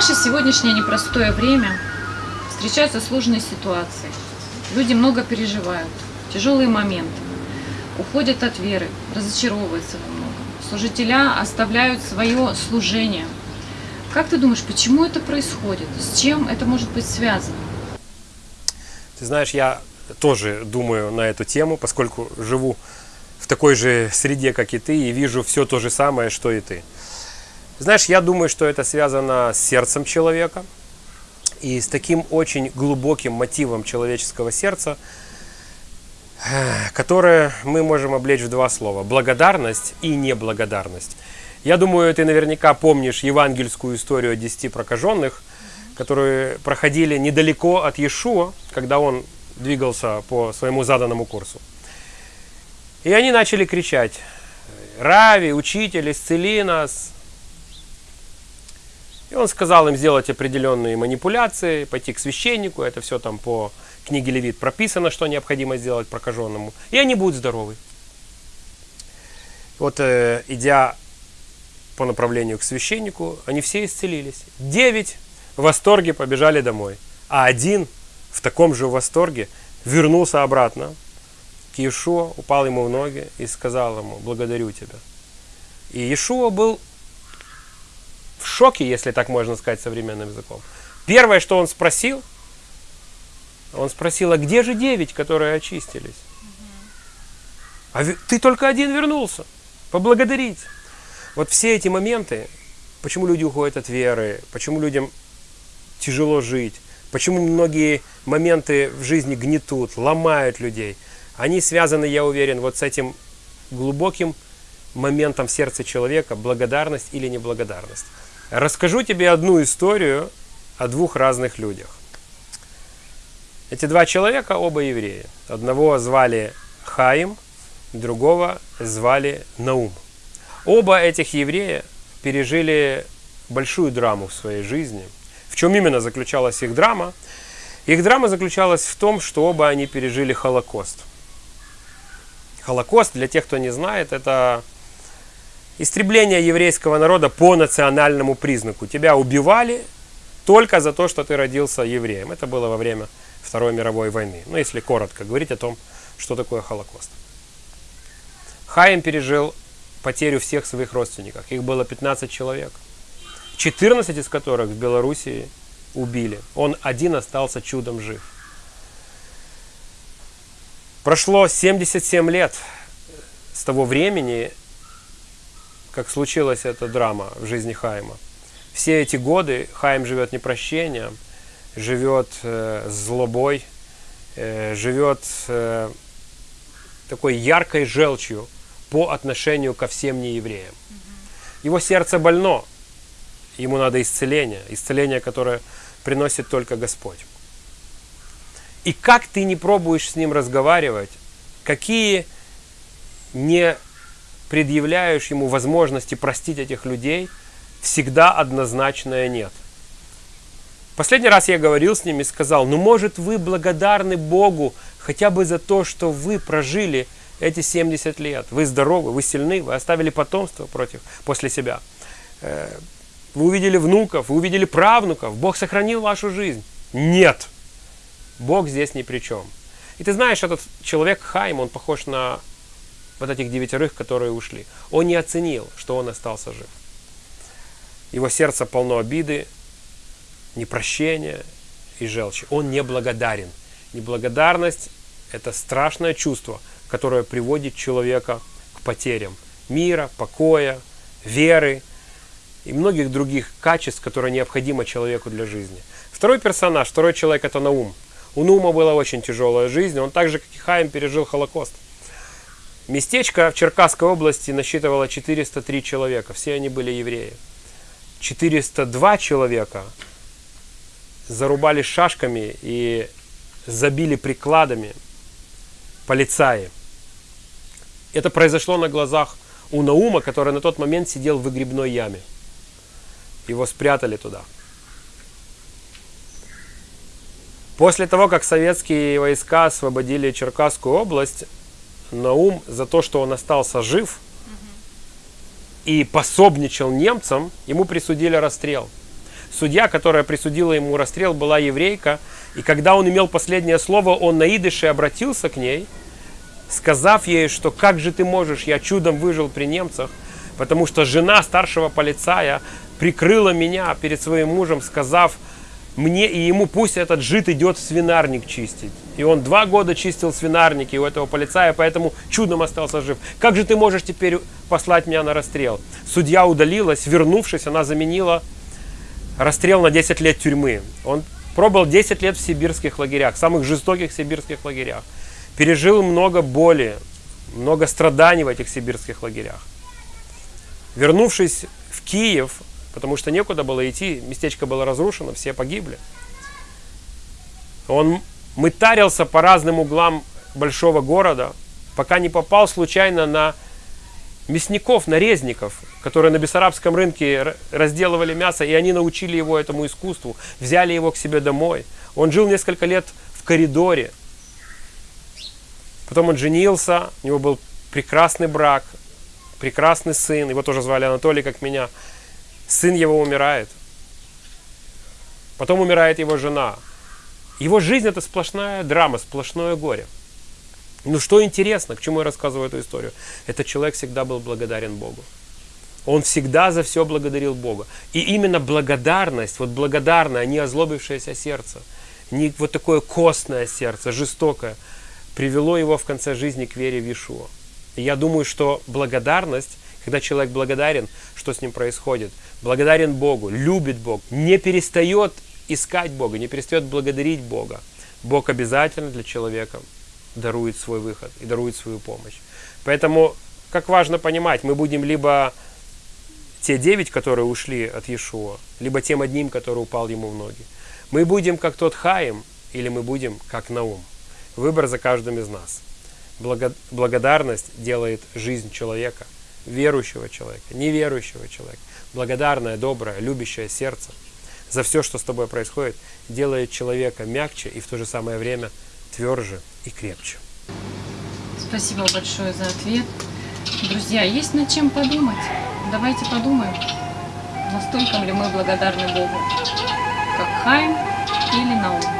наше сегодняшнее непростое время встречаются сложные ситуации. Люди много переживают, тяжелые моменты, уходят от веры, разочаровываются во многом. Служителя оставляют свое служение. Как ты думаешь, почему это происходит? С чем это может быть связано? Ты знаешь, я тоже думаю на эту тему, поскольку живу в такой же среде, как и ты, и вижу все то же самое, что и ты. Знаешь, я думаю, что это связано с сердцем человека и с таким очень глубоким мотивом человеческого сердца, которое мы можем облечь в два слова. Благодарность и неблагодарность. Я думаю, ты наверняка помнишь евангельскую историю о десяти прокаженных, которые проходили недалеко от Иешуа, когда он двигался по своему заданному курсу. И они начали кричать, «Рави, учитель, исцели нас!» И он сказал им сделать определенные манипуляции, пойти к священнику, это все там по книге Левит прописано, что необходимо сделать прокаженному, и они будут здоровы. Вот э, идя по направлению к священнику, они все исцелились. Девять в восторге побежали домой, а один в таком же восторге вернулся обратно к Иешуа, упал ему в ноги и сказал ему, благодарю тебя. И Иешуа был в шоке, если так можно сказать современным языком. Первое, что он спросил, он спросил, а где же девять, которые очистились? А ты только один вернулся. Поблагодарить. Вот все эти моменты, почему люди уходят от веры, почему людям тяжело жить, почему многие моменты в жизни гнетут, ломают людей, они связаны, я уверен, вот с этим глубоким моментом в сердце человека, благодарность или неблагодарность. Расскажу тебе одну историю о двух разных людях. Эти два человека оба евреи. Одного звали Хаим, другого звали Наум. Оба этих еврея пережили большую драму в своей жизни. В чем именно заключалась их драма? Их драма заключалась в том, что оба они пережили Холокост. Холокост, для тех, кто не знает, это истребление еврейского народа по национальному признаку. Тебя убивали только за то, что ты родился евреем. Это было во время Второй мировой войны. Ну, если коротко говорить о том, что такое Холокост. Хаим пережил потерю всех своих родственников. Их было 15 человек. 14 из которых в Белоруссии убили. Он один остался чудом жив. Прошло 77 лет с того времени, как случилась эта драма в жизни Хайма. Все эти годы Хайм живет непрощением, живет э, злобой, э, живет э, такой яркой желчью по отношению ко всем неевреям. Его сердце больно, ему надо исцеление, исцеление, которое приносит только Господь. И как ты не пробуешь с ним разговаривать, какие не предъявляешь ему возможности простить этих людей, всегда однозначное нет. Последний раз я говорил с ними и сказал, ну может вы благодарны Богу хотя бы за то, что вы прожили эти 70 лет. Вы здоровы, вы сильны, вы оставили потомство против, после себя. Э, вы увидели внуков, вы увидели правнуков. Бог сохранил вашу жизнь. Нет. Бог здесь ни при чем. И ты знаешь, этот человек Хайм, он похож на вот этих девятерых, которые ушли. Он не оценил, что он остался жив. Его сердце полно обиды, непрощения и желчи. Он не благодарен. Неблагодарность – это страшное чувство, которое приводит человека к потерям мира, покоя, веры и многих других качеств, которые необходимы человеку для жизни. Второй персонаж, второй человек – это Наум. У Наума была очень тяжелая жизнь, он так же, как и Хаим, пережил Холокост. Местечко в Черкасской области насчитывало 403 человека, все они были евреи. 402 человека зарубали шашками и забили прикладами полицаи. Это произошло на глазах у Наума, который на тот момент сидел в выгребной яме. Его спрятали туда. После того, как советские войска освободили Черкасскую область, Наум за то, что он остался жив и пособничал немцам, ему присудили расстрел. судья, которая присудила ему расстрел, была еврейка. И когда он имел последнее слово, он на идыше обратился к ней, сказав ей, что как же ты можешь, я чудом выжил при немцах, потому что жена старшего полицая прикрыла меня перед своим мужем, сказав мне и ему, пусть этот жид идет в свинарник чистить. И он два года чистил свинарники у этого полицая, поэтому чудом остался жив. Как же ты можешь теперь послать меня на расстрел? Судья удалилась, вернувшись, она заменила расстрел на 10 лет тюрьмы. Он пробыл 10 лет в сибирских лагерях, самых жестоких сибирских лагерях. Пережил много боли, много страданий в этих сибирских лагерях. Вернувшись в Киев, потому что некуда было идти, местечко было разрушено, все погибли. Он мытарился по разным углам большого города, пока не попал случайно на мясников, на резников, которые на Бессарабском рынке разделывали мясо, и они научили его этому искусству, взяли его к себе домой. Он жил несколько лет в коридоре. Потом он женился, у него был прекрасный брак, прекрасный сын, его тоже звали Анатолий, как меня. Сын его умирает. Потом умирает его жена. Его жизнь это сплошная драма, сплошное горе. Ну что интересно, к чему я рассказываю эту историю? Этот человек всегда был благодарен Богу. Он всегда за все благодарил Бога. И именно благодарность, вот благодарное, не озлобившееся сердце, не вот такое костное сердце, жестокое, привело его в конце жизни к вере в Ишуа. И я думаю, что благодарность, когда человек благодарен, что с ним происходит? Благодарен Богу, любит Бога, не перестает искать Бога, не перестает благодарить Бога. Бог обязательно для человека дарует свой выход и дарует свою помощь. Поэтому, как важно понимать, мы будем либо те девять, которые ушли от Иешуа, либо тем одним, который упал ему в ноги. Мы будем как тот Хаим, или мы будем как Наум. Выбор за каждым из нас. Благодарность делает жизнь человека, верующего человека, неверующего человека, благодарное, доброе, любящее сердце за все, что с тобой происходит, делает человека мягче и в то же самое время тверже и крепче. Спасибо большое за ответ. Друзья, есть над чем подумать. Давайте подумаем, настолько ли мы благодарны Богу, как Хайм или Наум.